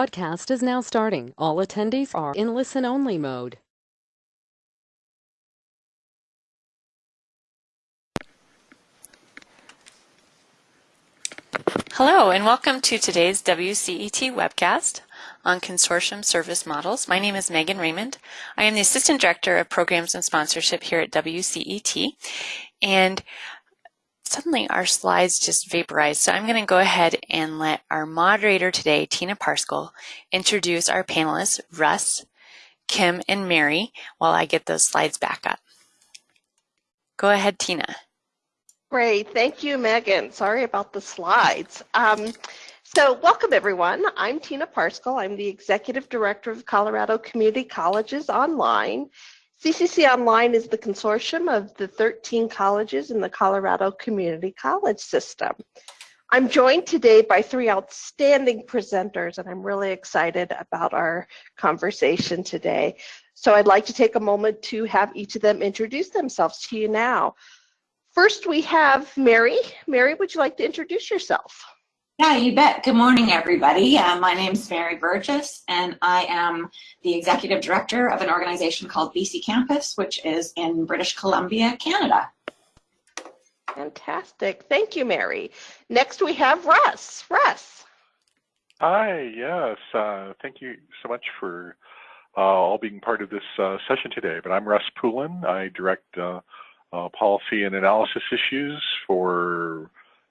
Podcast is now starting. All attendees are in listen-only mode. Hello, and welcome to today's WCET webcast on consortium service models. My name is Megan Raymond. I am the Assistant Director of Programs and Sponsorship here at WCET. And suddenly our slides just vaporized. So I'm going to go ahead and let our moderator today, Tina Parscale, introduce our panelists, Russ, Kim, and Mary, while I get those slides back up. Go ahead, Tina. Great. Thank you, Megan. Sorry about the slides. Um, so welcome, everyone. I'm Tina Parscale. I'm the Executive Director of Colorado Community Colleges Online. CCC Online is the consortium of the 13 colleges in the Colorado Community College System. I'm joined today by three outstanding presenters, and I'm really excited about our conversation today. So I'd like to take a moment to have each of them introduce themselves to you now. First, we have Mary. Mary, would you like to introduce yourself? Yeah, you bet. Good morning, everybody. Uh, my name is Mary Burgess, and I am the executive director of an organization called BC Campus, which is in British Columbia, Canada. Fantastic. Thank you, Mary. Next, we have Russ. Russ. Hi, yes. Uh, thank you so much for uh, all being part of this uh, session today. But I'm Russ Poulin. I direct uh, uh, policy and analysis issues for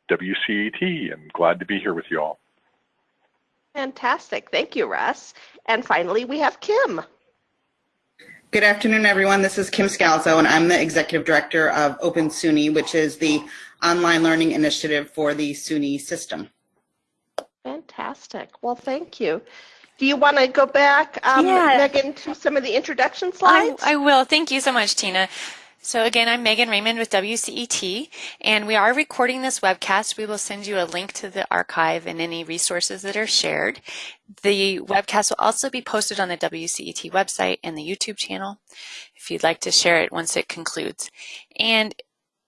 WCET and glad to be here with you all. Fantastic. Thank you, Russ. And finally, we have Kim. Good afternoon, everyone. This is Kim Scalzo, and I'm the Executive Director of Open SUNY, which is the online learning initiative for the SUNY system. Fantastic. Well, thank you. Do you want to go back, um, yeah. Megan, to some of the introduction slides? I, I will. Thank you so much, Tina. So again, I'm Megan Raymond with WCET, and we are recording this webcast. We will send you a link to the archive and any resources that are shared. The webcast will also be posted on the WCET website and the YouTube channel if you'd like to share it once it concludes. And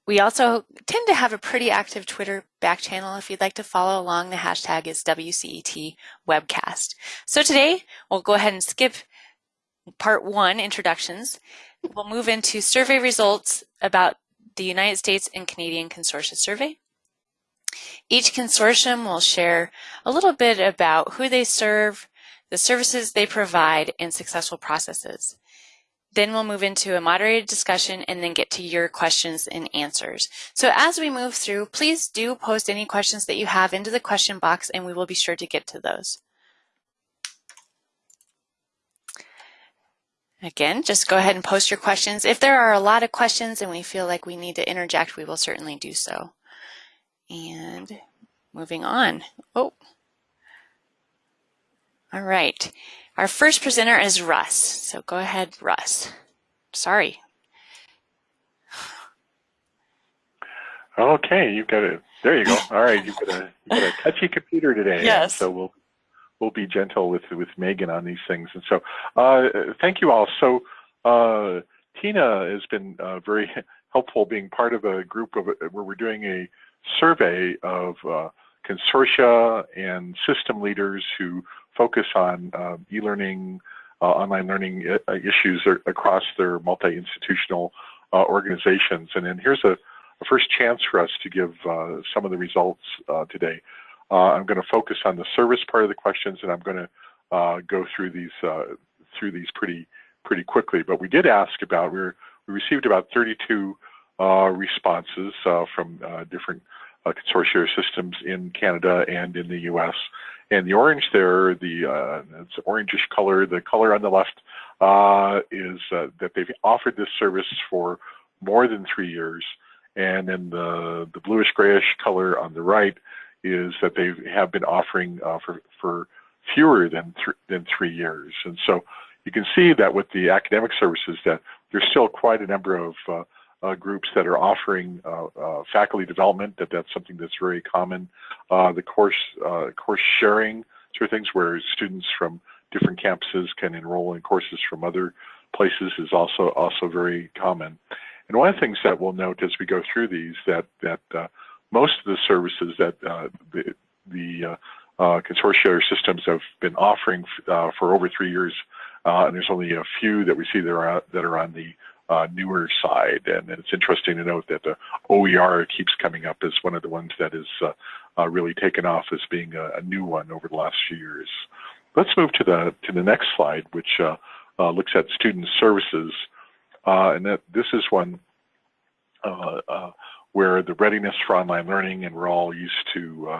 we also tend to have a pretty active Twitter back channel. If you'd like to follow along, the hashtag is WCET webcast. So today, we'll go ahead and skip part one, introductions, We'll move into survey results about the United States and Canadian Consortia Survey. Each consortium will share a little bit about who they serve, the services they provide, and successful processes. Then we'll move into a moderated discussion and then get to your questions and answers. So as we move through, please do post any questions that you have into the question box and we will be sure to get to those. Again, just go ahead and post your questions. If there are a lot of questions and we feel like we need to interject, we will certainly do so. And moving on. Oh. All right. Our first presenter is Russ. So go ahead, Russ. Sorry. Okay, you've got it. There you go. All right, you've got a, you've got a touchy computer today. Yes. So we'll we'll be gentle with with Megan on these things. And so, uh, thank you all. So, uh, Tina has been uh, very helpful being part of a group of where we're doing a survey of uh, consortia and system leaders who focus on uh, e-learning, uh, online learning issues across their multi-institutional organizations. And then here's a, a, first chance for us to give some of the results today. Uh, I'm going to focus on the service part of the questions, and I'm going to uh, go through these uh, through these pretty pretty quickly. But we did ask about we were, we received about 32 uh, responses uh, from uh, different consortia systems in Canada and in the U.S. And the orange there, the it's orangish color. The color on the left is that they've offered this service for more than three years, and then the the bluish grayish color on the right is that they have been offering uh, for, for fewer than, th than three years. And so you can see that with the academic services that there's still quite a number of uh, uh, groups that are offering uh, uh, faculty development, that that's something that's very common. Uh, the course, course sharing sort of things where students from different campuses can enroll in courses from other places is also also very common. And one of the things that we'll note as we go through these that that most of the services that uh, the, the uh, consortia or systems have been offering for over three years, and there's only a few that we see that are, that are on the uh, newer side. And it's interesting to note that the OER keeps coming up as one of the ones that is uh, uh, really taken off as being a, a, new one over the last few years. Let's move to the to the next slide, which uh, uh, looks at student services, uh, and that this is one where the readiness for online learning, and we're all used to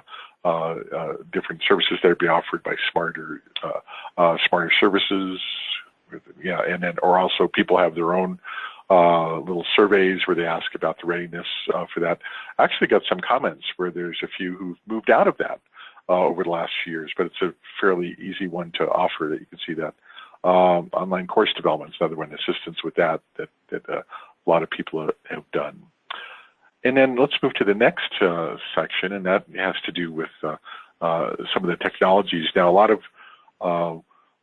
different services that are being offered by smarter SmarterServices, yeah, and then or also people have their own uh, little surveys where they ask about the readiness uh, for that. I actually got some comments where there's a few who've moved out of that uh, over the last few years, but it's a fairly easy one to offer that you can see that. Um, online course development is another one, assistance with that, that, that uh, a lot of people have done. And then let's move to the next uh, section, and that has to do with uh, some of the technologies. Now, a lot of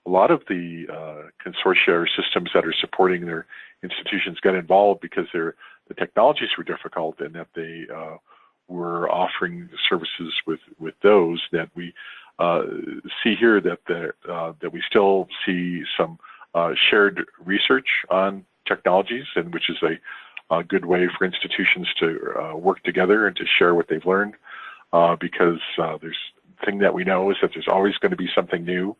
a lot of the uh, consortia or systems that are supporting their institutions got involved because the technologies were difficult and that they uh, were offering services with, with those that we uh, see here that the, uh, that we still see some uh, shared research on technologies and which is a, a good way for institutions to uh, work together and to share what they've learned because there's thing that we know is that there's always going to be something new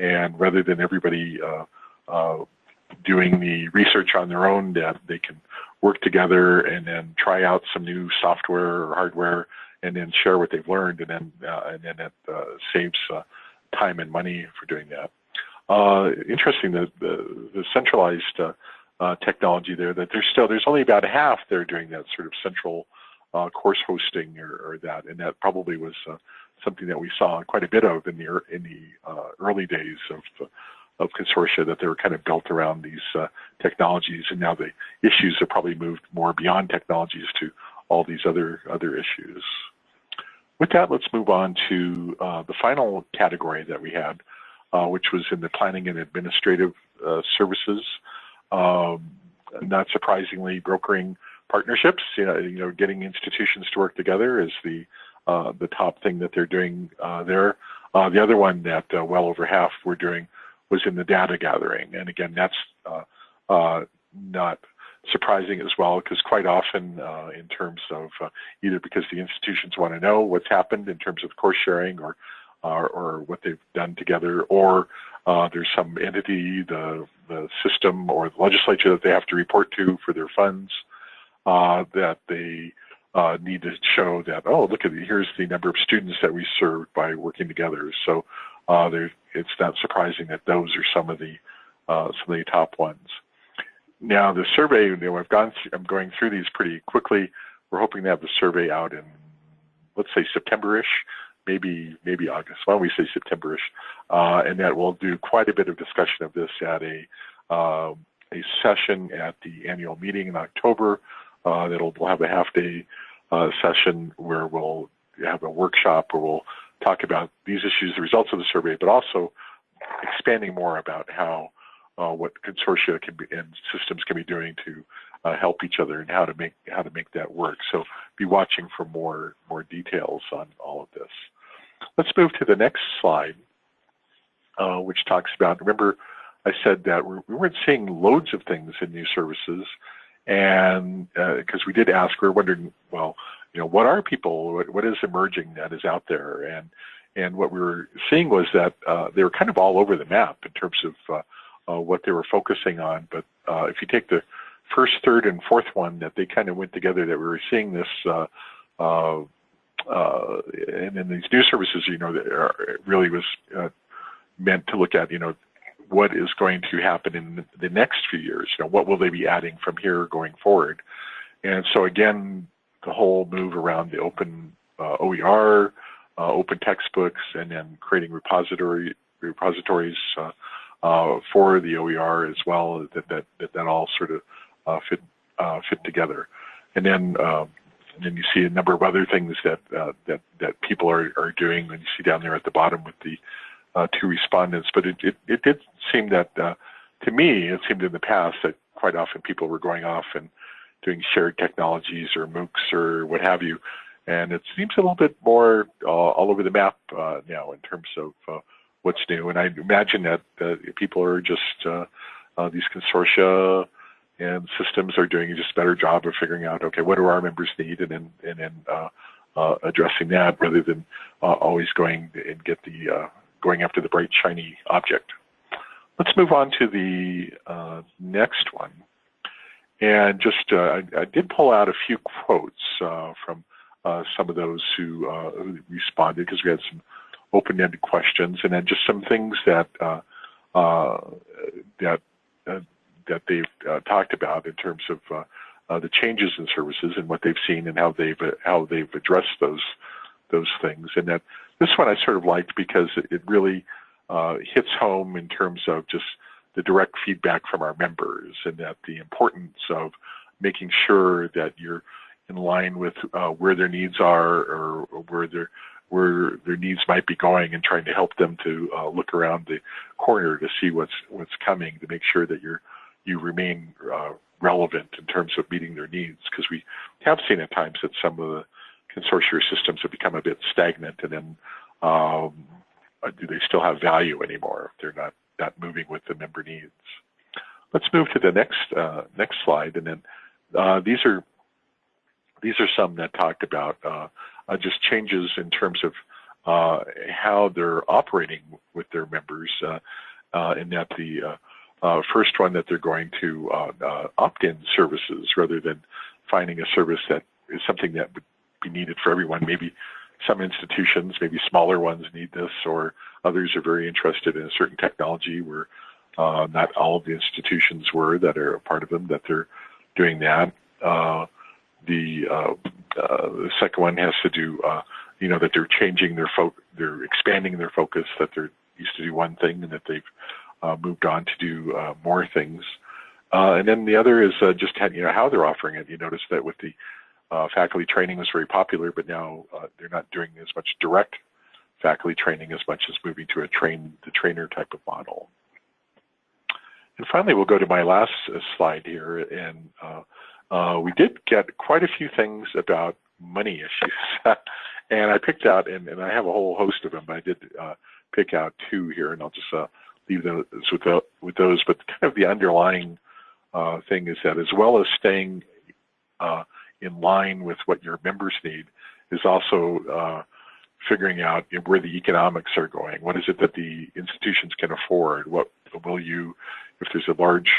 and rather than everybody uh, uh, doing the research on their own, that they can work together and then try out some new software or hardware, and then share what they've learned, and then uh, and then it uh, saves uh, time and money for doing that. Uh, interesting that the, the centralized technology there that there's still there's only about half they're doing that sort of central course hosting or, or, that, and that probably was something that we saw quite a bit of in the in the uh, early days of of consortia that they were kind of built around these uh, technologies, and now the issues have probably moved more beyond technologies to all these other other issues. With that, let's move on to uh, the final category that we had, uh, which was in the planning and administrative uh, services. Um, not surprisingly, brokering partnerships, you know, you know, getting institutions to work together is the uh, the top thing that they're doing uh, there. Uh, the other one that uh, well over half were doing was in the data gathering. And again, that's uh, not surprising as well because quite often in terms of either because the institutions want to know what's happened in terms of course sharing or or, or what they've done together, or uh, there's some entity, the, the system or the legislature that they have to report to for their funds uh, that they uh, need to show that, oh, look at here's the number of students that we served by working together. So uh, it's not surprising that those are some of the uh, some of the top ones. Now the survey, you know, I've gone, through, I'm going through these pretty quickly. We're hoping to have the survey out in, let's say September-ish, maybe maybe August. Why don't we say September-ish? Uh, and that we'll do quite a bit of discussion of this at a uh, a session at the annual meeting in October. Uh, that'll we'll have a half day uh, session where we'll have a workshop where we'll talk about these issues, the results of the survey, but also expanding more about how uh, what consortia can be and systems can be doing to uh, help each other and how to make how to make that work. So be watching for more more details on all of this. Let's move to the next slide, uh, which talks about. Remember, I said that we weren't seeing loads of things in new services and because uh, we did ask, we're wondering, well, you know, what are people? What, what is emerging that is out there? And and what we were seeing was that uh, they were kind of all over the map in terms of uh, uh, what they were focusing on. But if you take the first, third, and fourth one, that they kind of went together. That we were seeing this. Uh, uh, uh, and then these new services, you know, that are, really was uh, meant to look at, you know, what is going to happen in the next few years. You know, what will they be adding from here going forward? And so again, the whole move around the open uh, OER, uh, open textbooks, and then creating repository repositories uh, uh for the OER as well. That that that, that all sort of fit uh, fit together. And then um, and then you see a number of other things that that that people are are doing. And you see down there at the bottom with the uh, two respondents, but it, it, it did seem that, uh, to me, it seemed in the past that quite often people were going off and doing shared technologies or MOOCs or what have you, and it seems a little bit more uh, all over the map uh, now in terms of uh, what's new. And I imagine that people are just these consortia and systems are doing just a better job of figuring out, okay, what do our members need, and then and then uh, addressing that rather than uh, always going and get the uh, going after the bright shiny object. Let's move on to the next one. And just, I, I, did pull out a few quotes from some of those who, who responded because we had some open-ended questions, and then just some things that uh, uh, that uh, that they've talked about in terms of uh, the changes in services and what they've seen and how they've uh, how they've addressed those those things. And that this one I sort of liked because it really uh, hits home in terms of just the direct feedback from our members and that the importance of making sure that you're in line with uh, where their needs are or, or, where their where their needs might be going and trying to help them to uh, look around the corner to see what's what's coming to make sure that you're you remain uh, relevant in terms of meeting their needs because we have seen at times that some of the consortia systems have become a bit stagnant and then um, do they still have value anymore if they're not, not moving with the member needs. Let's move to the next uh, next slide and then uh, these are these are some that talked about uh, uh just changes in terms of uh, how they're operating with their members uh, and that the uh, first one that they're going to uh, uh, opt-in services rather than finding a service that is something that would be needed for everyone. Maybe some institutions, maybe smaller ones need this, or others are very interested in a certain technology where uh, not all of the institutions were that are a part of them, that they're doing that. Uh, the, uh, the second one has to do, you know, that they're changing their focus, they're expanding their focus, that they're used to do one thing and that they've uh, moved on to do uh, more things. Uh, and then the other is uh, just you know how they're offering it. You notice that with the uh, faculty training was very popular, but now uh, they're not doing as much direct faculty training as much as moving to a train the trainer type of model. And finally, we'll go to my last slide here, and we did get quite a few things about money issues. and I picked out, and, and, I have a whole host of them, but I did pick out two here, and I'll just leave those with, with those. But kind of the underlying uh, thing is that as well as staying uh, in line with what your members need, is also uh, figuring out where the economics are going. What is it that the institutions can afford? What will you, if there's a large,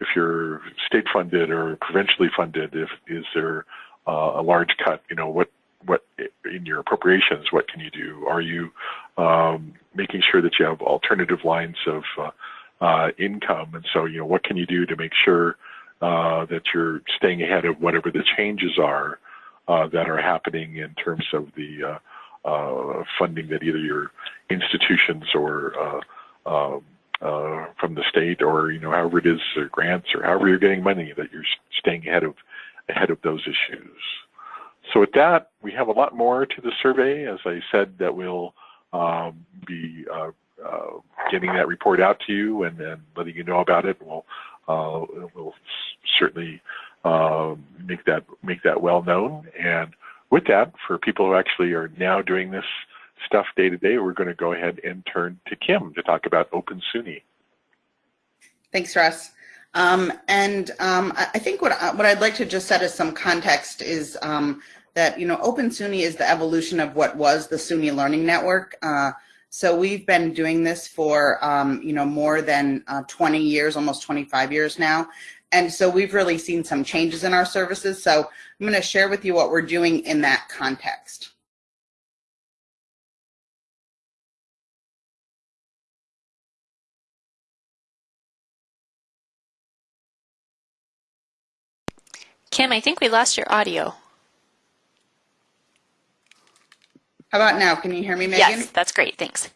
if you're state funded or provincially funded, if is there uh, a large cut? You know what what in your appropriations, what can you do? Are you um, making sure that you have alternative lines of uh, uh, income? And so, you know, what can you do to make sure uh, that you're staying ahead of whatever the changes are uh, that are happening in terms of the uh, uh, funding that either your institutions or um, from the state or, you know, however it is, grants or however you're getting money, that you're staying ahead of ahead of those issues. So with that, we have a lot more to the survey. As I said, that we'll um, be uh, uh, getting that report out to you and, and letting you know about it. We'll uh, we'll certainly um, make that make that well known. And with that, for people who actually are now doing this stuff day to day, we're going to go ahead and turn to Kim to talk about Open SUNY. Thanks, Russ. Um, and um, I think what, I, what I'd like to just set as some context is um, that, you know, Open SUNY is the evolution of what was the SUNY Learning Network. Uh, so we've been doing this for, um, you know, more than uh, 20 years, almost 25 years now. And so we've really seen some changes in our services. So I'm going to share with you what we're doing in that context. Kim, I think we lost your audio. How about now? Can you hear me, Megan? Yes, that's great. Thanks.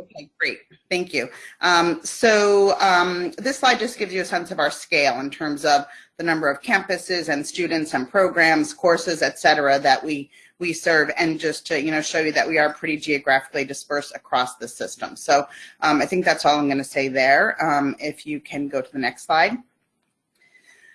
Okay, great. Thank you. Um, so um, this slide just gives you a sense of our scale in terms of the number of campuses and students and programs, courses, et cetera, that we, we serve and just to you know show you that we are pretty geographically dispersed across the system. So um, I think that's all I'm going to say there. Um, if you can go to the next slide.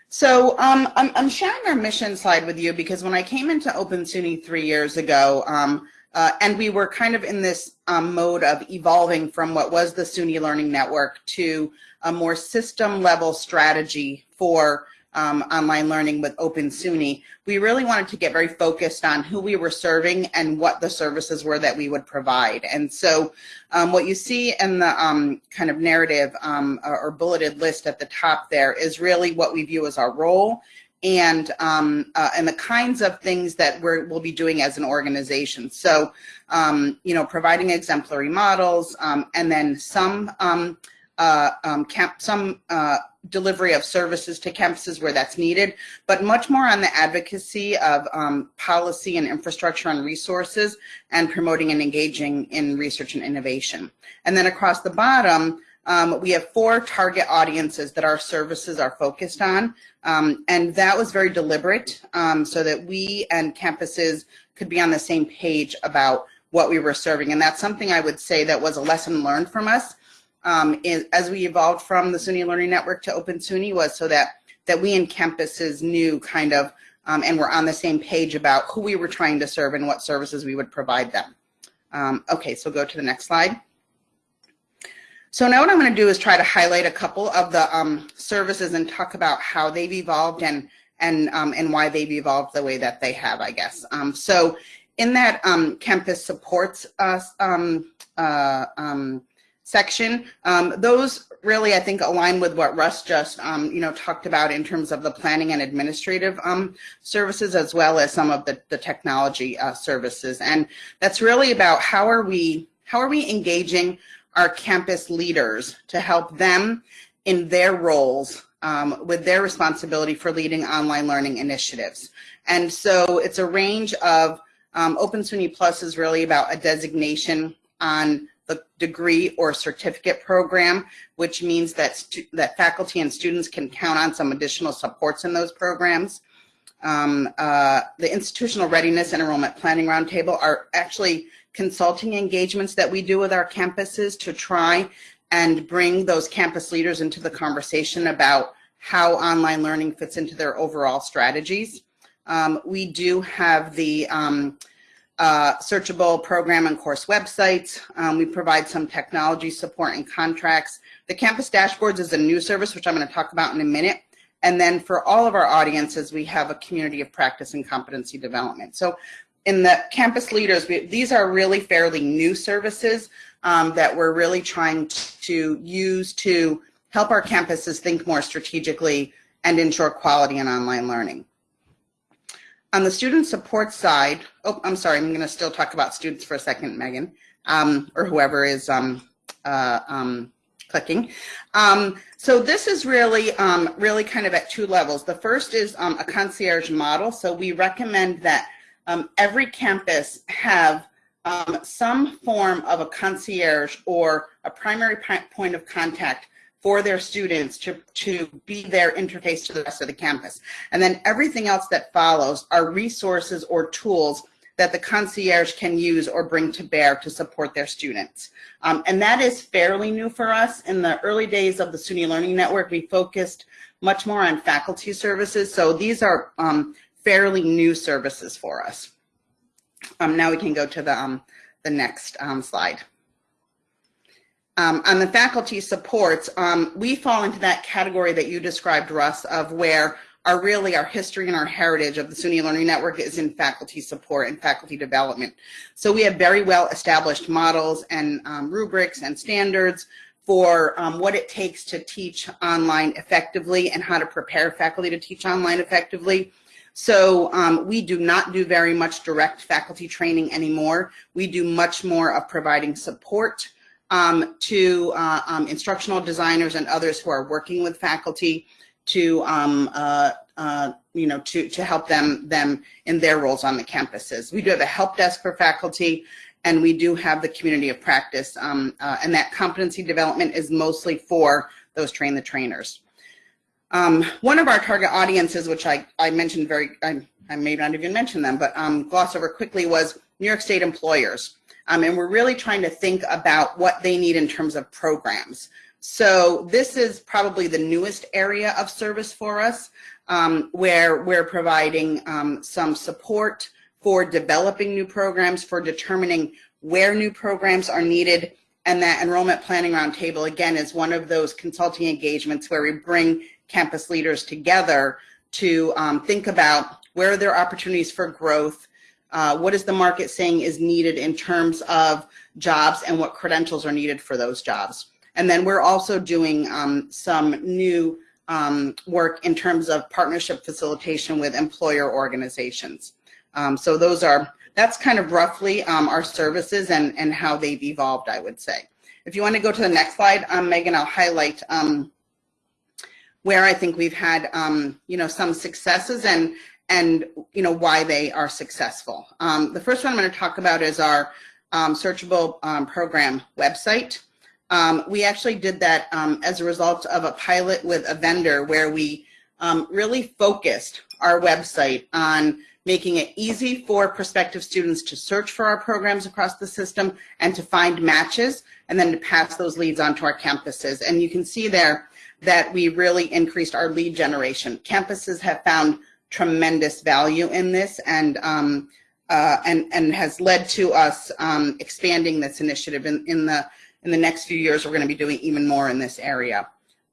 So um, I'm, I'm, sharing our mission slide with you because when I came into Open SUNY three years ago, um, uh, and we were kind of in this um, mode of evolving from what was the SUNY Learning Network to a more system level strategy for um, online learning with Open SUNY, we really wanted to get very focused on who we were serving and what the services were that we would provide. And so um, what you see in the um, kind of narrative um, or bulleted list at the top there is really what we view as our role and um, uh, and the kinds of things that we will be doing as an organization. So, um, you know, providing exemplary models, um, and then some um, uh, um, camp, some uh, delivery of services to campuses where that's needed, but much more on the advocacy of um, policy and infrastructure and resources, and promoting and engaging in research and innovation. And then across the bottom. Um, we have four target audiences that our services are focused on. Um, and that was very deliberate um, so that we and campuses could be on the same page about what we were serving. And that's something I would say that was a lesson learned from us um, as we evolved from the SUNY Learning Network to Open SUNY was so that, that we and campuses knew kind of um, and were on the same page about who we were trying to serve and what services we would provide them. Um, okay, so go to the next slide. So now what I'm going to do is try to highlight a couple of the um, services and talk about how they've evolved and and um, and why they've evolved the way that they have, I guess. Um, so in that um, campus supports us um, uh, um, section, those really I think align with what Russ just you know talked about in terms of the planning and administrative services as well as some of the, the technology uh, services. And that's really about how are we how are we engaging our campus leaders to help them in their roles um, with their responsibility for leading online learning initiatives. And so it's a range of um, Open SUNY Plus is really about a designation on the degree or certificate program, which means that, that faculty and students can count on some additional supports in those programs. Um, uh, the Institutional Readiness and Enrollment Planning Roundtable are actually consulting engagements that we do with our campuses to try and bring those campus leaders into the conversation about how online learning fits into their overall strategies. Um, we do have the um, uh, searchable program and course websites. Um, we provide some technology support and contracts. The campus dashboards is a new service, which I'm going to talk about in a minute. And then for all of our audiences, we have a community of practice and competency development. So in the campus leaders, we, these are really fairly new services um, that we're really trying to use to help our campuses think more strategically and ensure quality in online learning. On the student support side, oh, I'm sorry, I'm going to still talk about students for a second, Megan, um, or whoever is um, uh, um, clicking. Um, so this is really, um, really kind of at two levels. The first is a concierge model. So we recommend that um, every campus have um, some form of a concierge or a primary point of contact for their students to, to be their interface to the rest of the campus. And then everything else that follows are resources or tools that the concierge can use or bring to bear to support their students. Um, and that is fairly new for us. In the early days of the SUNY Learning Network, we focused much more on faculty services. So these are um, fairly new services for us. Um, now we can go to the, um, the next um, slide. Um, on the faculty supports, um, we fall into that category that you described, Russ, of where our really our history and our heritage of the SUNY Learning Network is in faculty support and faculty development. So we have very well established models and um, rubrics and standards for um, what it takes to teach online effectively and how to prepare faculty to teach online effectively. So um, we do not do very much direct faculty training anymore. We do much more of providing support um, to uh, um, instructional designers and others who are working with faculty to um, uh, uh, you know to to help them them in their roles on the campuses. We do have a help desk for faculty, and we do have the community of practice, um, uh, and that competency development is mostly for those train the trainers. Um, one of our target audiences, which I, I mentioned very, I, I may not even mention them, but um, gloss over quickly was New York State employers. Um, and we're really trying to think about what they need in terms of programs. So this is probably the newest area of service for us. um, where we're providing um, some support for developing new programs, for determining where new programs are needed, and that enrollment planning roundtable, again, is one of those consulting engagements where we bring campus leaders together to um, think about where are there opportunities for growth, uh, what is the market saying is needed in terms of jobs and what credentials are needed for those jobs. And then we're also doing um, some new um, work in terms of partnership facilitation with employer organizations. Um, so those are, that's kind of roughly um, our services and, and how they've evolved, I would say. If you want to go to the next slide, um, Megan, I'll highlight um, where I think we've had, um, you know, some successes and, and, you know, why they are successful. Um, the first one I'm going to talk about is our um, searchable um, program website. Um, we actually did that um, as a result of a pilot with a vendor where we really focused our website on making it easy for prospective students to search for our programs across the system and to find matches and then to pass those leads on to our campuses. And you can see there that we really increased our lead generation. Campuses have found tremendous value in this and um, uh, and and has led to us um, expanding this initiative in, in the in the next few years we're going to be doing even more in this area.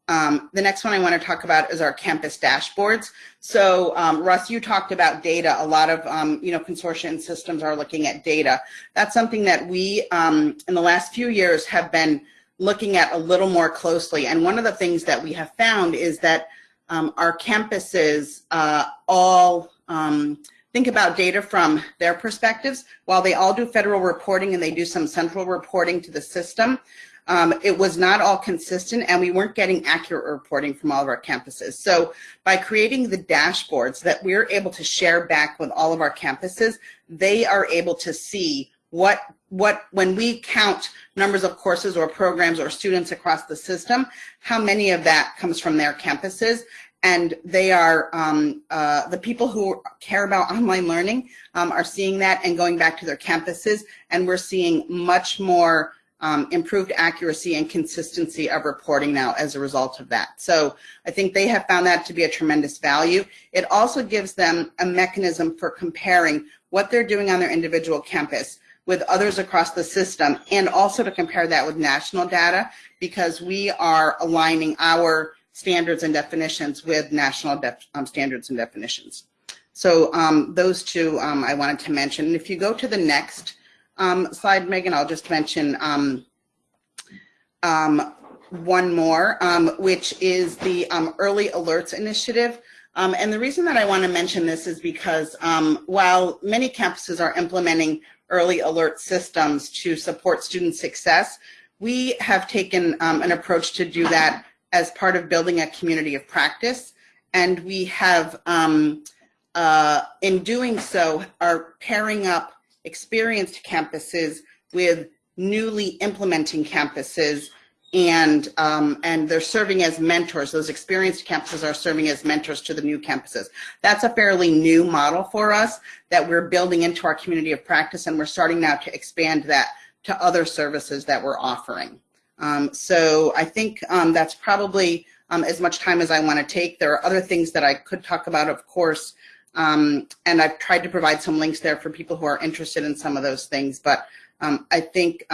Um, the next one I want to talk about is our campus dashboards. So um, Russ, you talked about data. A lot of um, you know consortia and systems are looking at data. That's something that we um, in the last few years have been looking at a little more closely. And one of the things that we have found is that um, our campuses uh, all um, think about data from their perspectives. While they all do federal reporting and they do some central reporting to the system, um, it was not all consistent and we weren't getting accurate reporting from all of our campuses. So by creating the dashboards that we're able to share back with all of our campuses, they are able to see what what when we count numbers of courses or programs or students across the system, how many of that comes from their campuses. And they are, um, uh, the people who care about online learning um, are seeing that and going back to their campuses. And we're seeing much more um, improved accuracy and consistency of reporting now as a result of that. So I think they have found that to be a tremendous value. It also gives them a mechanism for comparing what they're doing on their individual campus with others across the system and also to compare that with national data because we are aligning our standards and definitions with national um, standards and definitions. So um, those two um, I wanted to mention. And if you go to the next um, slide, Megan, I'll just mention um, um, one more, which is the Early Alerts Initiative. and the reason that I want to mention this is because while many campuses are implementing early alert systems to support student success. We have taken um, an approach to do that as part of building a community of practice. And we have, um, uh, in doing so, are pairing up experienced campuses with newly implementing campuses and um, and they're serving as mentors. Those experienced campuses are serving as mentors to the new campuses. That's a fairly new model for us that we're building into our community of practice, and we're starting now to expand that to other services that we're offering. Um, so I think um, that's probably um, as much time as I want to take. There are other things that I could talk about, of course, um, and I've tried to provide some links there for people who are interested in some of those things. But um, I think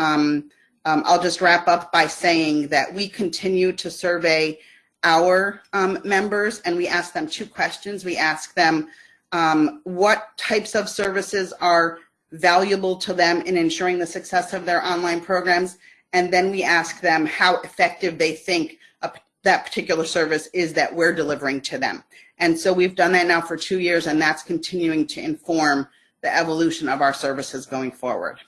um, I'll just wrap up by saying that we continue to survey our um, members and we ask them two questions. We ask them um, what types of services are valuable to them in ensuring the success of their online programs. And then we ask them how effective they think a, that particular service is that we're delivering to them. And so we've done that now for two years and that's continuing to inform the evolution of our services going forward.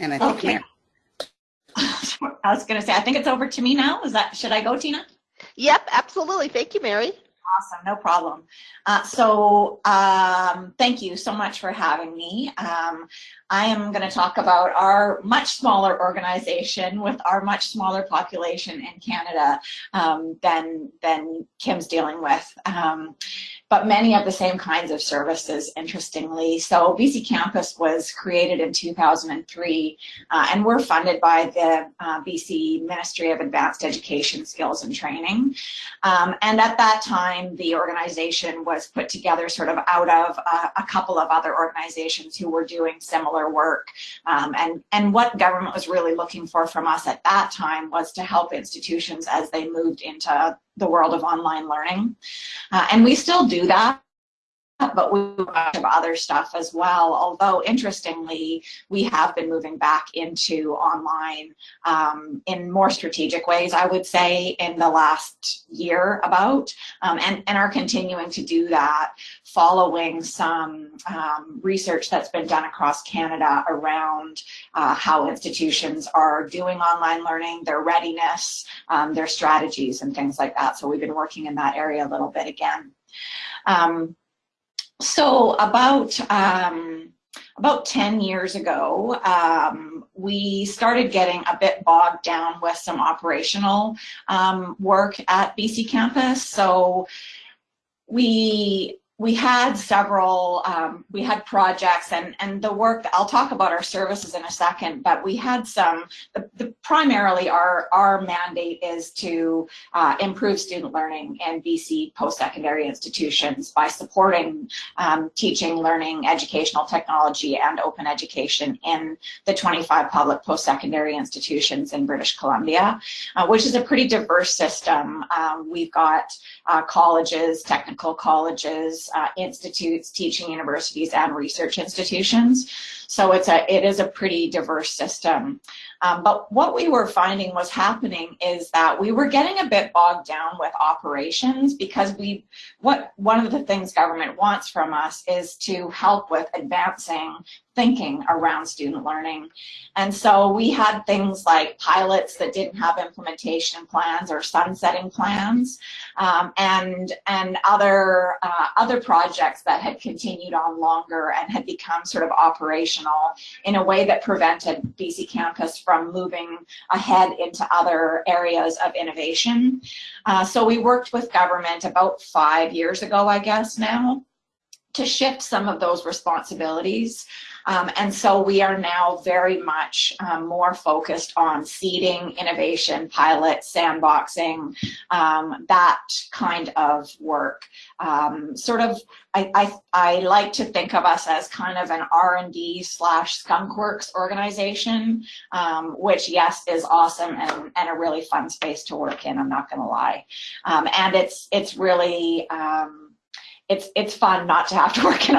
And I think okay. I was going to say, I think it's over to me now. Is that, should I go, Tina? Yep, absolutely. Thank you, Mary. Awesome, no problem. Uh, so um, thank you so much for having me. Um, I am going to talk about our much smaller organization with our much smaller population in Canada um, than, than Kim's dealing with. But many of the same kinds of services, interestingly. So BC Campus was created in 2003, uh, and we're funded by the uh, BC Ministry of Advanced Education, Skills and Training. Um, and at that time, the organization was put together sort of out of uh, a couple of other organizations who were doing similar work. Um, and, and what government was really looking for from us at that time was to help institutions as they moved into the world of online learning. Uh, and we still do that but we have other stuff as well. Although interestingly, we have been moving back into online um, in more strategic ways, I would say, in the last year about, um, and, and are continuing to do that following some um, research that's been done across Canada around uh, how institutions are doing online learning, their readiness, um, their strategies and things like that. So we've been working in that area a little bit again. Um, so about um, about 10 years ago, um, we started getting a bit bogged down with some operational um, work at BC Campus. So we we had several, um, we had projects and, and the work, I'll talk about our services in a second, but we had some, the, the primarily our, our mandate is to uh, improve student learning in BC post-secondary institutions by supporting um, teaching, learning, educational technology, and open education in the 25 public post-secondary institutions in British Columbia, uh, which is a pretty diverse system. Um, we've got uh, colleges, technical colleges, uh, institutes, teaching universities, and research institutions. So it's a, it is a pretty diverse system. Um, but what we were finding was happening is that we were getting a bit bogged down with operations because we, what one of the things government wants from us is to help with advancing thinking around student learning. And so we had things like pilots that didn't have implementation plans or sunsetting plans um, and, and other, uh, other projects that had continued on longer and had become sort of operational in a way that prevented BC Campus from moving ahead into other areas of innovation. Uh, so we worked with government about five years ago, I guess now, to shift some of those responsibilities um, and so we are now very much um, more focused on seeding, innovation, pilot, sandboxing, um, that kind of work. Um, sort of, I, I, I, like to think of us as kind of an R&D slash skunkworks organization, um, which yes, is awesome and, and a really fun space to work in, I'm not gonna lie. Um, and it's, it's really, it's, it's fun not to have to work in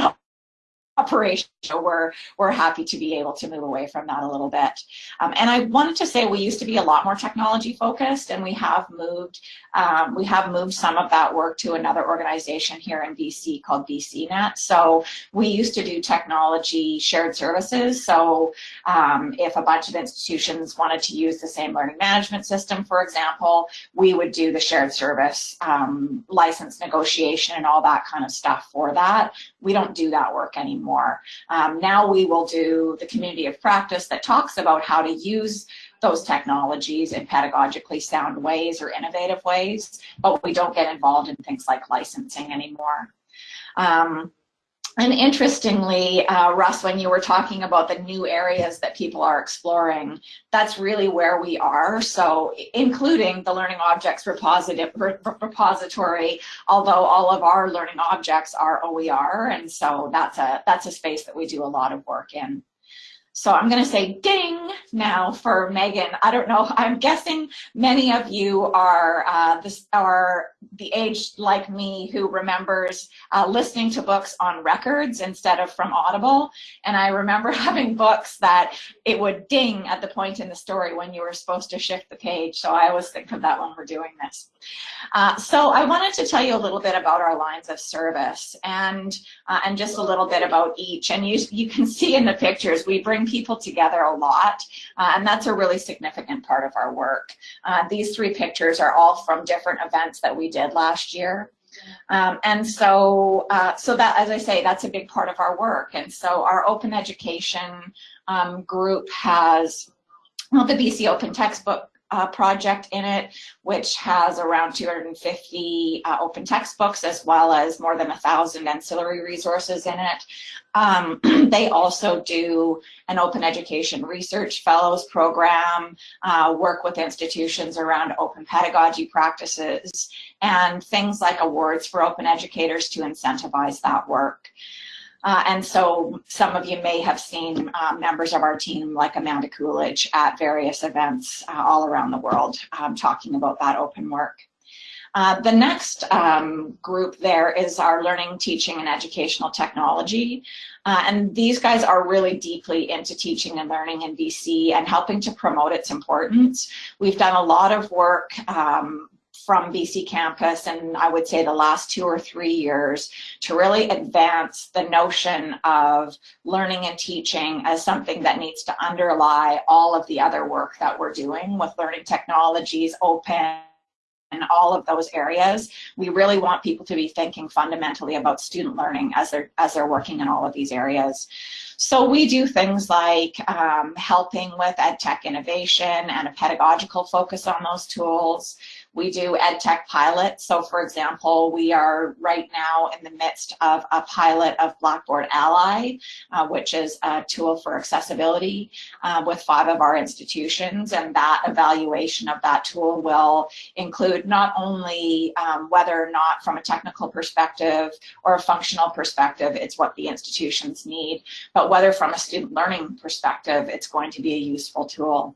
operation. So we're, we're happy to be able to move away from that a little bit. Um, and I wanted to say we used to be a lot more technology focused and we have moved, um, we have moved some of that work to another organization here in BC called BCNet. So we used to do technology shared services. So um, if a bunch of institutions wanted to use the same learning management system, for example, we would do the shared service um, license negotiation and all that kind of stuff for that. We don't do that work anymore. Um, now we will do the community of practice that talks about how to use those technologies in pedagogically sound ways or innovative ways, but we don't get involved in things like licensing anymore. Um, and interestingly, uh, Russ, when you were talking about the new areas that people are exploring, that's really where we are. So including the Learning Objects repository, although all of our learning objects are OER. And so that's a, that's a space that we do a lot of work in. So I'm going to say ding now for Megan. I don't know. I'm guessing many of you are uh, this are the age like me who remembers uh, listening to books on records instead of from Audible. And I remember having books that it would ding at the point in the story when you were supposed to shift the page. So I always think of that when we're doing this. Uh, so I wanted to tell you a little bit about our lines of service and uh, and just a little bit about each. And you you can see in the pictures we bring people together a lot, uh, and that's a really significant part of our work. Uh, these three pictures are all from different events that we did last year. Um, and so, uh, so that, as I say, that's a big part of our work. And so our open education um, group has, well, the BC Open Textbook uh, project in it, which has around 250 uh, open textbooks as well as more than a thousand ancillary resources in it. Um, they also do an open education research fellows program, uh, work with institutions around open pedagogy practices, and things like awards for open educators to incentivize that work. Uh, and so some of you may have seen um, members of our team like Amanda Coolidge at various events uh, all around the world um, talking about that open work. Uh, the next um, group there is our learning, teaching, and educational technology. Uh, and these guys are really deeply into teaching and learning in BC and helping to promote its importance. We've done a lot of work um, from BC campus and I would say the last two or three years to really advance the notion of learning and teaching as something that needs to underlie all of the other work that we're doing with learning technologies, open, and all of those areas. We really want people to be thinking fundamentally about student learning as they're as they're working in all of these areas. So we do things like um, helping with ed tech innovation and a pedagogical focus on those tools. We do ed tech pilots. So for example, we are right now in the midst of a pilot of Blackboard Ally, uh, which is a tool for accessibility uh, with five of our institutions. And that evaluation of that tool will include not only um, whether or not from a technical perspective or a functional perspective, it's what the institutions need, but whether from a student learning perspective, it's going to be a useful tool.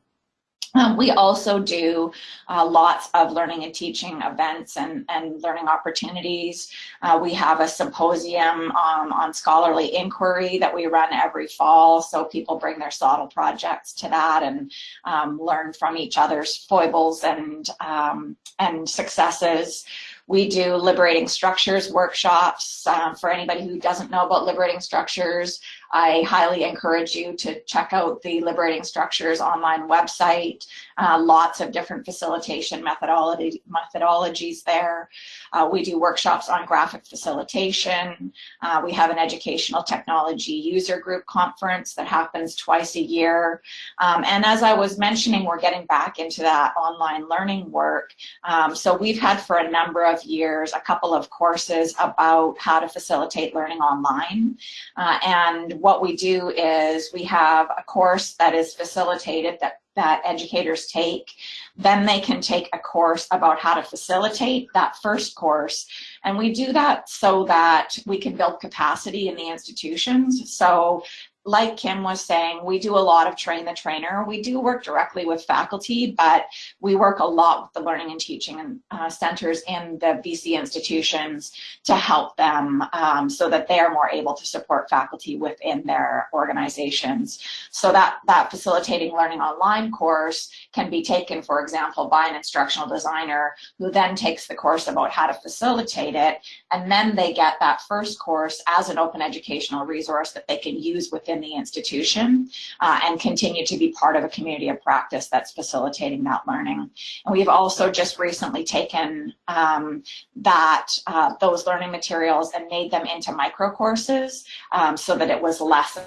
Um, we also do uh, lots of learning and teaching events and, and learning opportunities. Uh, we have a symposium um, on scholarly inquiry that we run every fall. So people bring their SOTL projects to that and um, learn from each other's foibles and, um, and successes. We do liberating structures workshops. Uh, for anybody who doesn't know about liberating structures, I highly encourage you to check out the Liberating Structures online website. Uh, lots of different facilitation methodology, methodologies there. Uh, we do workshops on graphic facilitation. Uh, we have an educational technology user group conference that happens twice a year. Um, and as I was mentioning, we're getting back into that online learning work. Um, so we've had for a number of years a couple of courses about how to facilitate learning online. Uh, and what we do is we have a course that is facilitated that that educators take. Then they can take a course about how to facilitate that first course. And we do that so that we can build capacity in the institutions. So like Kim was saying, we do a lot of train the trainer. We do work directly with faculty, but we work a lot with the learning and teaching uh, centers in the BC institutions to help them um, so that they are more able to support faculty within their organizations. So that, that facilitating learning online course can be taken, for example, by an instructional designer who then takes the course about how to facilitate it, and then they get that first course as an open educational resource that they can use within within the institution uh, and continue to be part of a community of practice that's facilitating that learning. And we've also just recently taken um, that uh, those learning materials and made them into micro courses um, so that it was less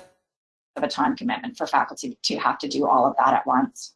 of a time commitment for faculty to have to do all of that at once.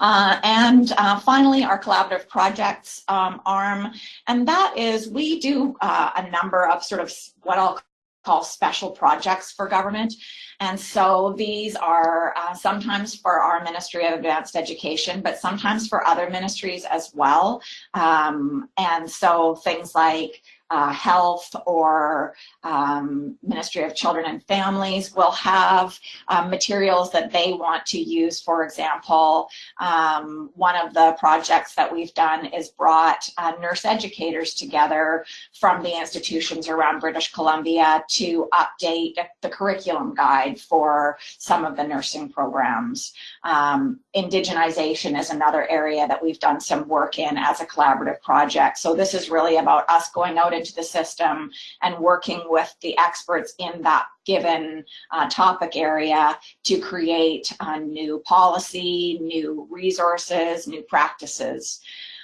Uh, and uh, finally, our collaborative projects um, arm, and that is we do uh, a number of sort of what I'll call special projects for government. And so these are uh, sometimes for our Ministry of Advanced Education, but sometimes for other ministries as well. Um, and so things like uh, health or um, Ministry of Children and Families will have um, materials that they want to use. For example, um, one of the projects that we've done is brought uh, nurse educators together from the institutions around British Columbia to update the curriculum guide for some of the nursing programs. Um, indigenization is another area that we've done some work in as a collaborative project. So this is really about us going out the system and working with the experts in that given uh, topic area to create a new policy, new resources, new practices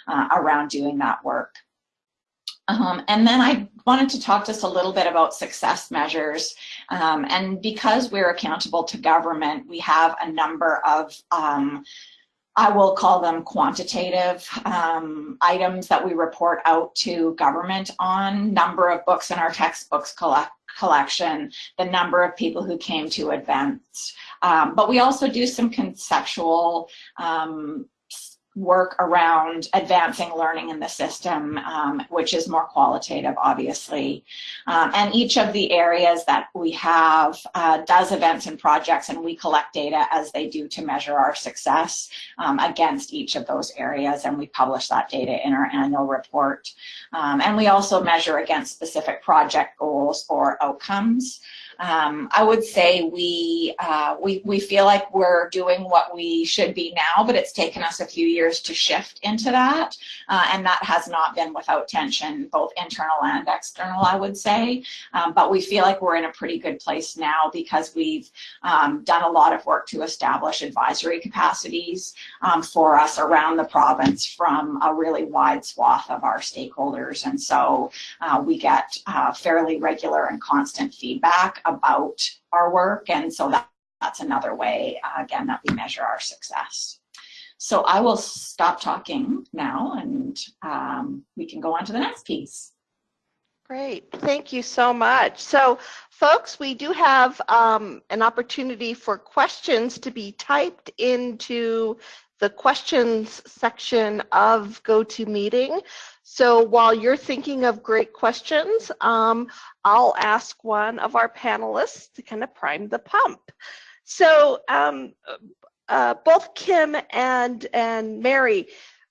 uh, around doing that work. Um, and then I wanted to talk just a little bit about success measures. Um, and because we're accountable to government, we have a number of um, I will call them quantitative um, items that we report out to government on number of books in our textbooks collect collection, the number of people who came to events. Um, but we also do some conceptual um, work around advancing learning in the system, um, which is more qualitative, obviously. Um, and each of the areas that we have uh, does events and projects, and we collect data as they do to measure our success um, against each of those areas, and we publish that data in our annual report. Um, and we also measure against specific project goals or outcomes. Um, I would say we, uh, we, we feel like we're doing what we should be now, but it's taken us a few years to shift into that. Uh, and that has not been without tension, both internal and external, I would say. Um, but we feel like we're in a pretty good place now because we've um, done a lot of work to establish advisory capacities um, for us around the province from a really wide swath of our stakeholders. And so uh, we get uh, fairly regular and constant feedback about our work. And so that, that's another way, uh, again, that we measure our success. So I will stop talking now and um, we can go on to the next piece. Great, thank you so much. So folks, we do have um, an opportunity for questions to be typed into the questions section of GoToMeeting. So while you're thinking of great questions, um, I'll ask one of our panelists to kind of prime the pump. So um, uh, both Kim and, and Mary,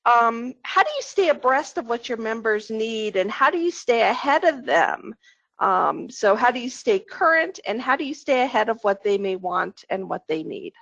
um, how do you stay abreast of what your members need and how do you stay ahead of them? Um, so how do you stay current and how do you stay ahead of what they may want and what they need?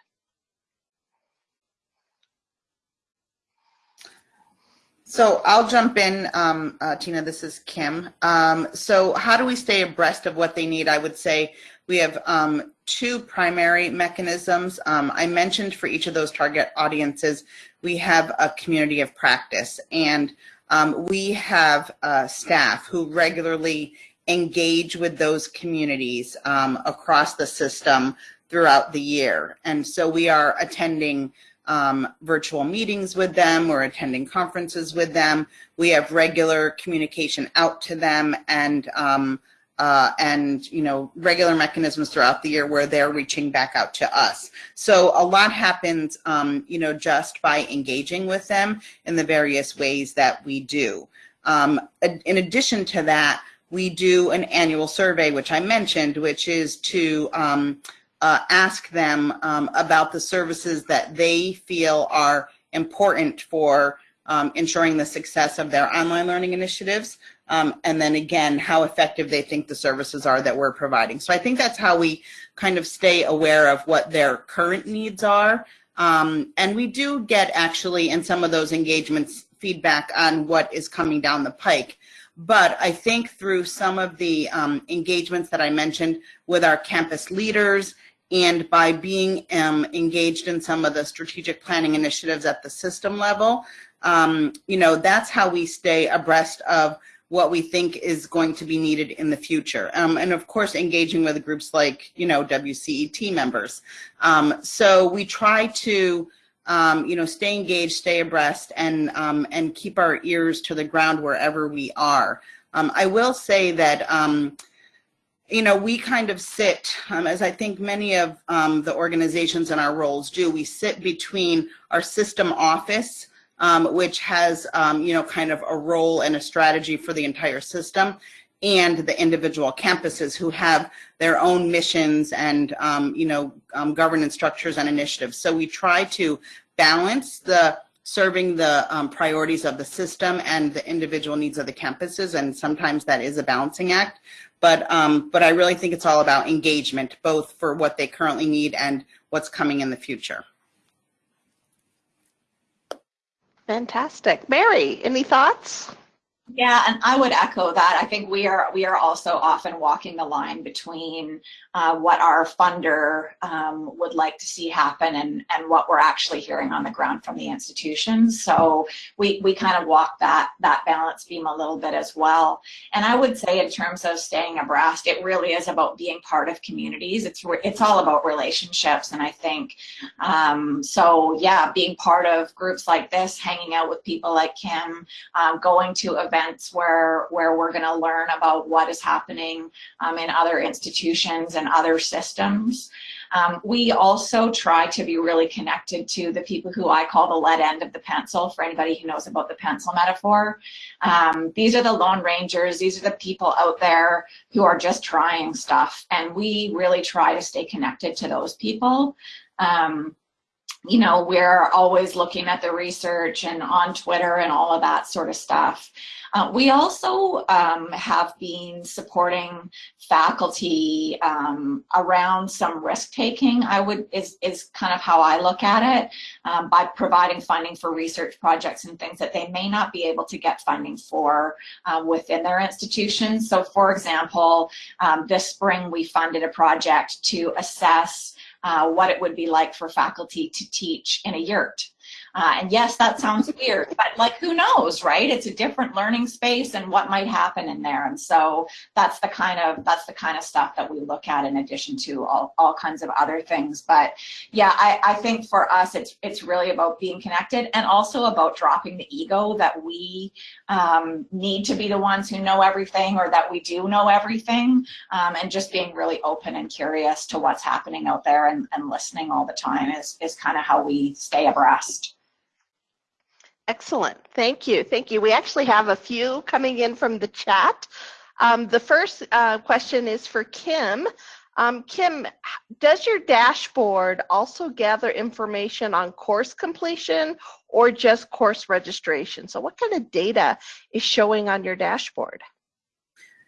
So I'll jump in, um, uh, Tina, this is Kim. Um, so how do we stay abreast of what they need? I would say we have um, two primary mechanisms. Um, I mentioned for each of those target audiences, we have a community of practice and um, we have uh, staff who regularly engage with those communities um, across the system throughout the year. And so we are attending um, virtual meetings with them. We're attending conferences with them. We have regular communication out to them and um, uh, and you know regular mechanisms throughout the year where they're reaching back out to us. So a lot happens, um, you know, just by engaging with them in the various ways that we do. Um, in addition to that, we do an annual survey, which I mentioned, which is to um, uh, ask them um, about the services that they feel are important for um, ensuring the success of their online learning initiatives. Um, and then again, how effective they think the services are that we're providing. So I think that's how we kind of stay aware of what their current needs are. Um, and we do get actually in some of those engagements feedback on what is coming down the pike. But I think through some of the um, engagements that I mentioned with our campus leaders and by being um, engaged in some of the strategic planning initiatives at the system level, um, you know, that's how we stay abreast of what we think is going to be needed in the future. Um, and of course, engaging with groups like, you know, WCET members. Um, so we try to, um, you know, stay engaged, stay abreast, and, um, and keep our ears to the ground wherever we are. I will say that, you know, we kind of sit, um, as I think many of um, the organizations in our roles do, we sit between our system office, um, which has, um, you know, kind of a role and a strategy for the entire system, and the individual campuses who have their own missions and, um, you know, um, governance structures and initiatives. So we try to balance the serving the um, priorities of the system and the individual needs of the campuses, and sometimes that is a balancing act. But, um, but I really think it's all about engagement, both for what they currently need and what's coming in the future. Fantastic. Mary, any thoughts? Yeah, and I would echo that. I think we are we are also often walking the line between uh, what our funder um, would like to see happen and and what we're actually hearing on the ground from the institutions. So we we kind of walk that that balance beam a little bit as well. And I would say in terms of staying abreast, it really is about being part of communities. It's it's all about relationships, and I think um, so. Yeah, being part of groups like this, hanging out with people like Kim, um, going to events events where, where we're going to learn about what is happening um, in other institutions and other systems. Um, we also try to be really connected to the people who I call the lead end of the pencil, for anybody who knows about the pencil metaphor. Um, these are the Lone Rangers. These are the people out there who are just trying stuff. And we really try to stay connected to those people. Um, you know, we're always looking at the research and on Twitter and all of that sort of stuff. Uh, we also um, have been supporting faculty um, around some risk taking. I would is is kind of how I look at it um, by providing funding for research projects and things that they may not be able to get funding for uh, within their institutions. So, for example, um, this spring we funded a project to assess uh, what it would be like for faculty to teach in a yurt. Uh, and yes, that sounds weird, but like who knows, right? It's a different learning space and what might happen in there. And so that's the kind of that's the kind of stuff that we look at in addition to all, all kinds of other things. But yeah, I, I think for us it's it's really about being connected and also about dropping the ego that we um, need to be the ones who know everything or that we do know everything um, and just being really open and curious to what's happening out there and, and listening all the time is, is kind of how we stay abreast. Excellent. Thank you. Thank you. We actually have a few coming in from the chat. Um, the first uh, question is for Kim. Um, Kim, does your dashboard also gather information on course completion or just course registration? So what kind of data is showing on your dashboard?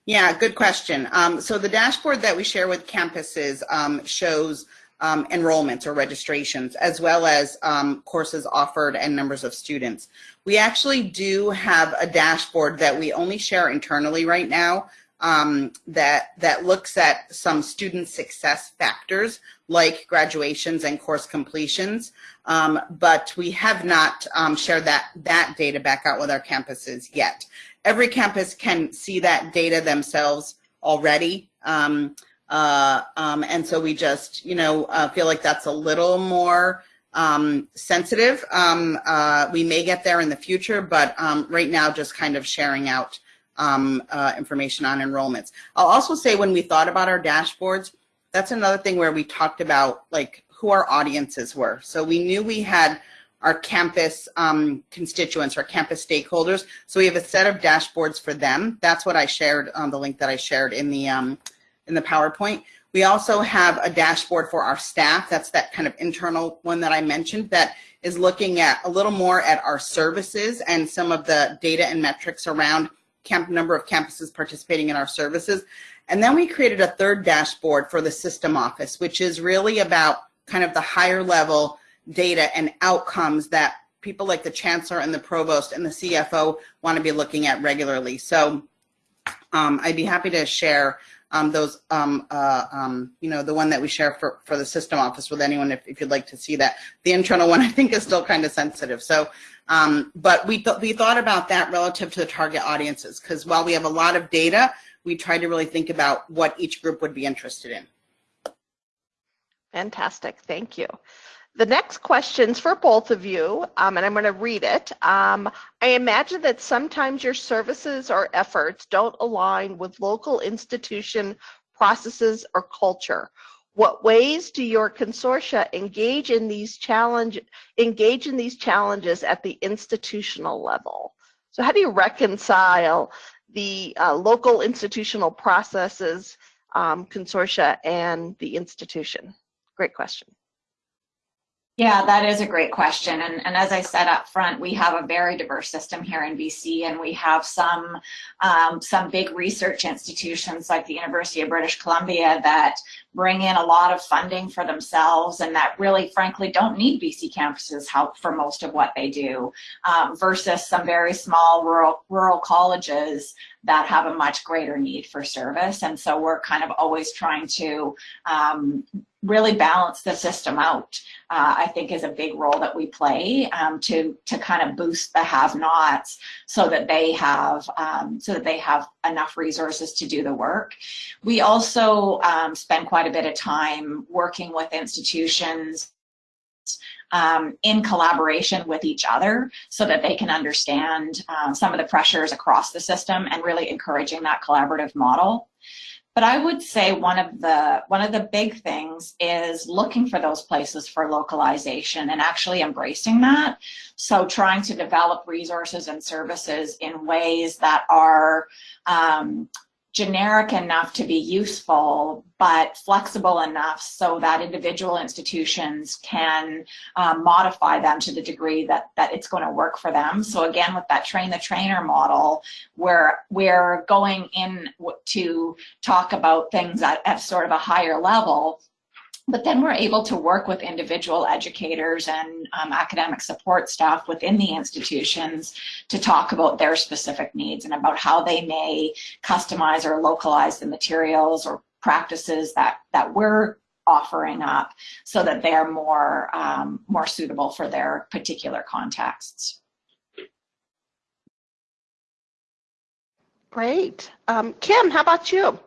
Yeah, good question. Um, so the dashboard that we share with campuses um, shows um, enrollments or registrations, as well as um, courses offered and numbers of students. We actually do have a dashboard that we only share internally right now um, that, that looks at some student success factors like graduations and course completions, um, but we have not um, shared that, that data back out with our campuses yet. Every campus can see that data themselves already. Um, uh, um, and so we just, you know, uh, feel like that's a little more um, sensitive. Um, uh, we may get there in the future, but um, right now just kind of sharing out um, uh, information on enrollments. I'll also say when we thought about our dashboards, that's another thing where we talked about like who our audiences were. So we knew we had our campus um, constituents, our campus stakeholders. So we have a set of dashboards for them. That's what I shared on the link that I shared in the um, in the PowerPoint. We also have a dashboard for our staff. That's that kind of internal one that I mentioned that is looking at a little more at our services and some of the data and metrics around camp number of campuses participating in our services. And then we created a third dashboard for the system office, which is really about kind of the higher level data and outcomes that people like the chancellor and the provost and the CFO want to be looking at regularly. So um, I'd be happy to share um, those, um, uh, um, you know, the one that we share for, for the system office with anyone if, if you'd like to see that. The internal one I think is still kind of sensitive. So, um, but we, th we thought about that relative to the target audiences because while we have a lot of data, we try to really think about what each group would be interested in. Fantastic, thank you. The next question's for both of you, um, and I'm going to read it. Um, I imagine that sometimes your services or efforts don't align with local institution processes or culture. What ways do your consortia engage in these challenge engage in these challenges at the institutional level? So how do you reconcile the uh, local institutional processes, um, consortia, and the institution? Great question. Yeah, that is a great question. And, and as I said up front, we have a very diverse system here in BC, and we have some, um, some big research institutions like the University of British Columbia that bring in a lot of funding for themselves and that really, frankly, don't need BC campuses help for most of what they do, um, versus some very small rural, rural colleges that have a much greater need for service. And so we're kind of always trying to um, really balance the system out, uh, I think is a big role that we play um, to, to kind of boost the have-nots so that they have, um, so that they have enough resources to do the work. We also um, spend quite a bit of time working with institutions um, in collaboration with each other so that they can understand um, some of the pressures across the system and really encouraging that collaborative model. But I would say one of the one of the big things is looking for those places for localization and actually embracing that. So trying to develop resources and services in ways that are um, generic enough to be useful, but flexible enough so that individual institutions can um, modify them to the degree that, that it's going to work for them. So again, with that train the trainer model, where we're going in to talk about things at, at sort of a higher level, but then we're able to work with individual educators and um, academic support staff within the institutions to talk about their specific needs and about how they may customize or localize the materials or practices that, that we're offering up so that they're more, um, more suitable for their particular contexts. Great. Um, Kim, how about you?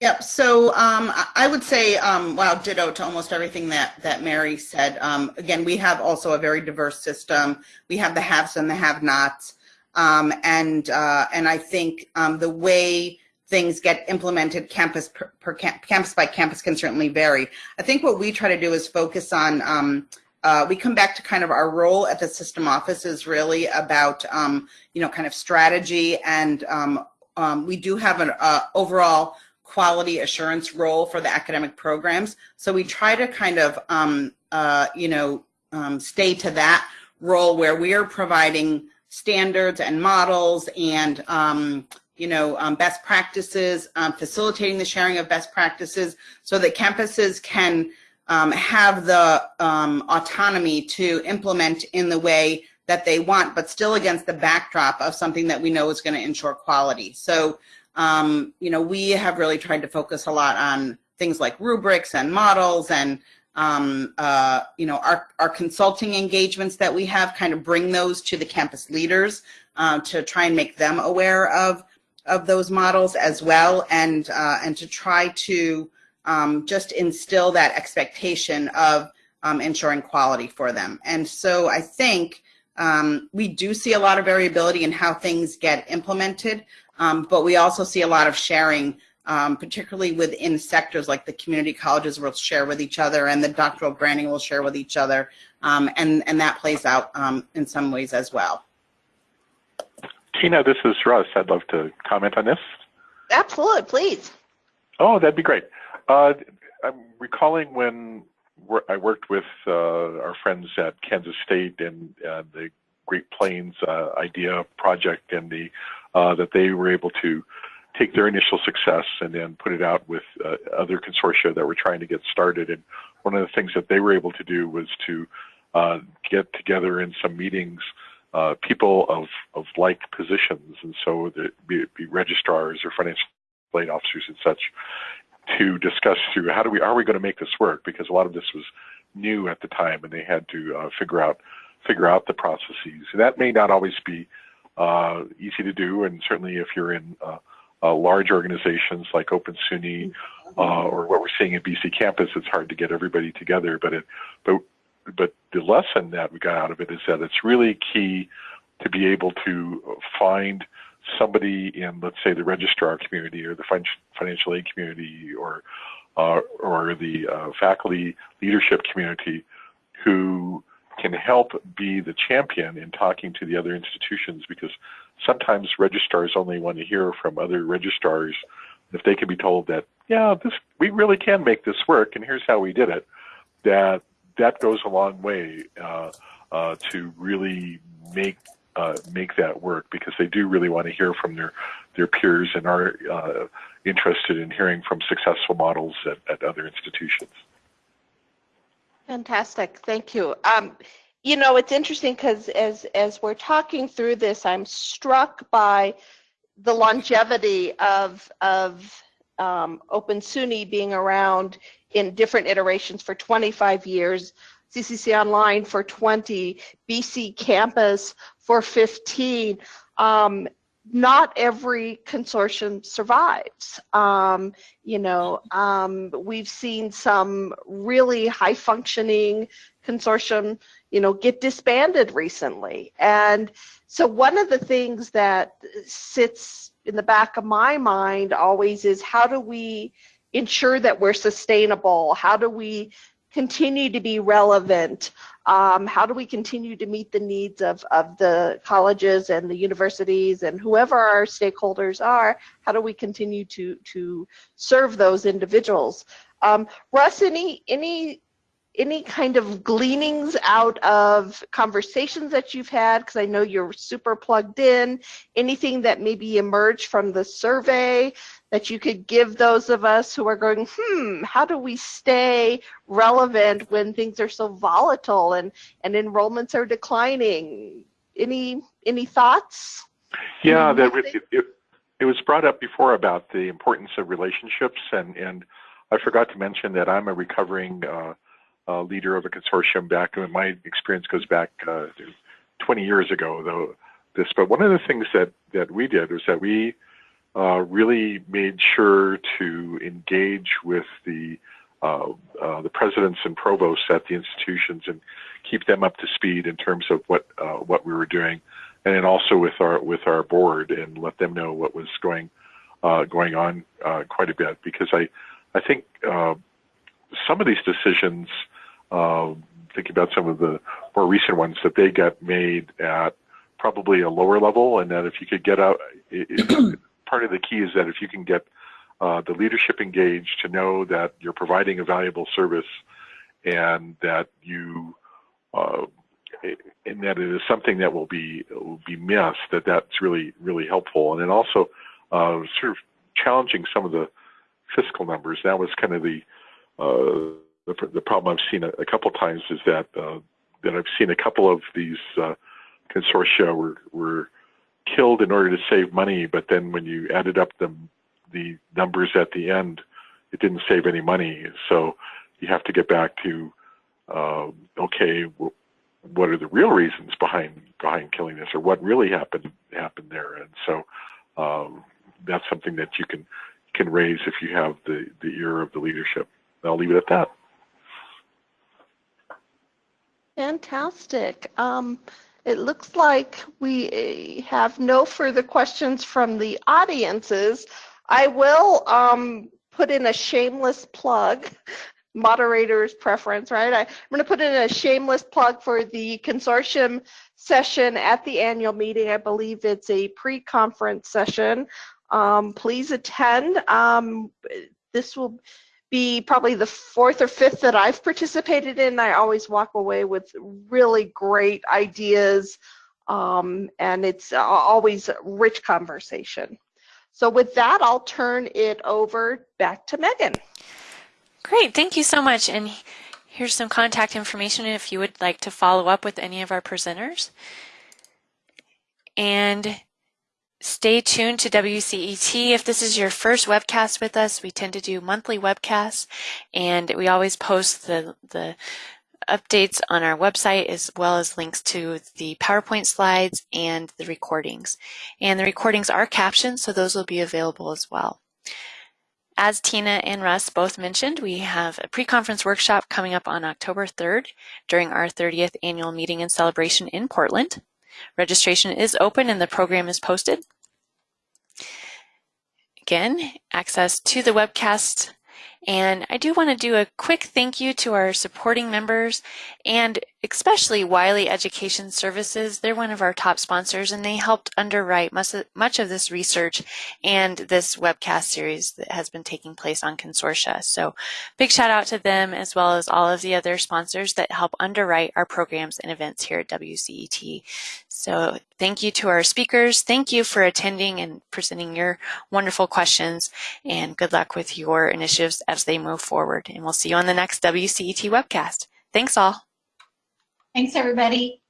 Yep. So um, I would say, um, wow, ditto to almost everything that that Mary said. Um, again, we have also a very diverse system. We have the haves and the have-nots, um, and uh, and I think um, the way things get implemented campus per, per camp, campus by campus can certainly vary. I think what we try to do is focus on. Um, uh, we come back to kind of our role at the system office is really about you know kind of strategy and we do have an uh, overall quality assurance role for the academic programs. So we try to kind of, um, uh, you know, um, stay to that role where we are providing standards and models and, um, you know, um, best practices, um, facilitating the sharing of best practices so that campuses can um, have the autonomy to implement in the way that they want, but still against the backdrop of something that we know is going to ensure quality. So um, you know, we have really tried to focus a lot on things like rubrics and models and um, uh, you know, our, our consulting engagements that we have kind of bring those to the campus leaders uh, to try and make them aware of, of those models as well and, uh, and to try to um, just instill that expectation of um, ensuring quality for them. And so I think um, we do see a lot of variability in how things get implemented, um, but we also see a lot of sharing, um, particularly within sectors like the community colleges will share with each other and the doctoral granting will share with each other. Um, and, and that plays out um, in some ways as well. Tina, this is Russ. I'd love to comment on this. Absolutely, please. Oh, that'd be great. Uh, I'm recalling when I worked with uh, our friends at Kansas State and uh, the Great Plains uh, IDEA project and the uh, that they were able to take their initial success and then put it out with uh, other consortia that were trying to get started. And one of the things that they were able to do was to uh, get together in some meetings uh, people of, of like positions, and so the, be, be registrars or financial aid officers and such, to discuss through how do we are we going to make this work because a lot of this was new at the time, and they had to uh, figure out figure out the processes. And that may not always be uh, easy to do, and certainly if you're in uh, uh, large organizations like Open SUNY uh, or what we're seeing at BC campus, it's hard to get everybody together. But it, but but the lesson that we got out of it is that it's really key to be able to find somebody in, let's say, the registrar community or the financial aid community or uh, or the uh, faculty leadership community who can help be the champion in talking to the other institutions because sometimes registrars only want to hear from other registrars. If they can be told that, yeah, this we really can make this work, and here's how we did it, that that goes a long way uh, uh, to really make uh, make that work because they do really want to hear from their their peers and are uh, interested in hearing from successful models at, at other institutions. Fantastic, thank you. Um, you know, it's interesting because as as we're talking through this, I'm struck by the longevity of of um, Open SUNY being around in different iterations for 25 years, CCC Online for 20, BC Campus for 15. Um, not every consortium survives. Um, you know, um, we've seen some really high functioning consortium, you know, get disbanded recently. And so one of the things that sits in the back of my mind always is how do we ensure that we're sustainable? How do we continue to be relevant? Um, how do we continue to meet the needs of, of the colleges and the universities and whoever our stakeholders are? How do we continue to, to serve those individuals? Um, Russ, any, any any kind of gleanings out of conversations that you've had? Because i know you're super plugged in. Anything that maybe emerged from the survey that you could give those of us who are going hmm how do we stay relevant when things are so volatile and and enrollments are declining? Any any thoughts? Yeah that it, it, it was brought up before about the importance of relationships and and i forgot to mention that i'm a recovering uh, uh, leader of a consortium back, and my experience goes back uh, 20 years ago, though. This, but one of the things that that we did was that we uh, really made sure to engage with the uh, uh, the presidents and provosts at the institutions and keep them up to speed in terms of what uh, what we were doing, and then also with our with our board and let them know what was going going on quite a bit because I I think some of these decisions uh, thinking about some of the more recent ones that they got made at probably a lower level, and that if you could get out, it, it, part of the key is that if you can get uh, the leadership engaged to know that you're providing a valuable service and that you uh, and that it is something that will be will be missed that that's really really helpful. And then also uh, sort of challenging some of the fiscal numbers. That was kind of the uh, the, the problem I've seen a, a couple times is that uh, that I've seen a couple of these uh, consortia were were killed in order to save money, but then when you added up the the numbers at the end, it didn't save any money. So you have to get back to uh, okay, what are the real reasons behind behind killing this, or what really happened happened there? And so um, that's something that you can can raise if you have the the ear of the leadership. I'll leave it at that. Fantastic. Um, it looks like we eh, have no further questions from the audiences. I will um, put in a shameless plug, moderator's preference, right? I, am going to put in a shameless plug for the consortium session at the annual meeting. I believe it's a pre-conference session. Um, please attend. Um, this will be probably the fourth or fifth that I've participated in. I always walk away with really great ideas, um, and it's always rich conversation. So with that, I'll turn it over back to Megan. Great, thank you so much. And here's some contact information if you would like to follow up with any of our presenters. And Stay tuned to WCET. If this is your first webcast with us, we tend to do monthly webcasts and we always post the, the updates on our website as well as links to the PowerPoint slides and the recordings. And the recordings are captioned, so those will be available as well. As Tina and Russ both mentioned, we have a pre-conference workshop coming up on October 3rd during our 30th annual meeting and celebration in Portland. Registration is open and the program is posted. Again, access to the webcast. And I do want to do a quick thank you to our supporting members and especially Wiley Education Services. They're one of our top sponsors and they helped underwrite much of, this research and this webcast series that has been taking place on consortia. So big shout out to them as well as all of the other sponsors that help underwrite our programs and events here at WCET. So thank you to our speakers. Thank you for attending and presenting your wonderful questions and good luck with your initiatives as they move forward. And we'll see you on the next WCET webcast. Thanks all. Thanks, everybody.